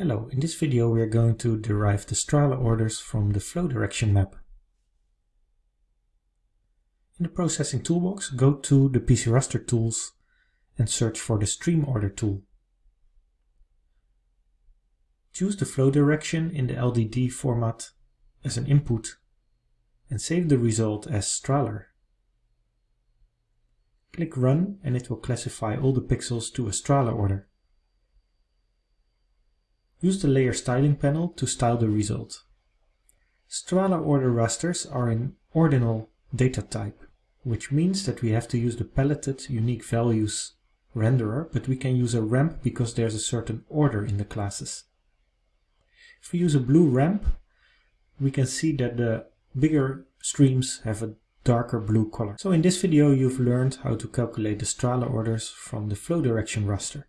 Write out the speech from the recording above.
Hello, in this video we are going to derive the Strahler orders from the flow direction map. In the processing toolbox, go to the PCRaster tools and search for the stream order tool. Choose the flow direction in the LDD format as an input and save the result as Strahler. Click Run and it will classify all the pixels to a Strahler order. Use the Layer Styling panel to style the result. Strahler order rasters are an ordinal data type, which means that we have to use the paletted unique values renderer, but we can use a ramp because there's a certain order in the classes. If we use a blue ramp, we can see that the bigger streams have a darker blue color. So in this video you've learned how to calculate the Strahler orders from the flow direction raster.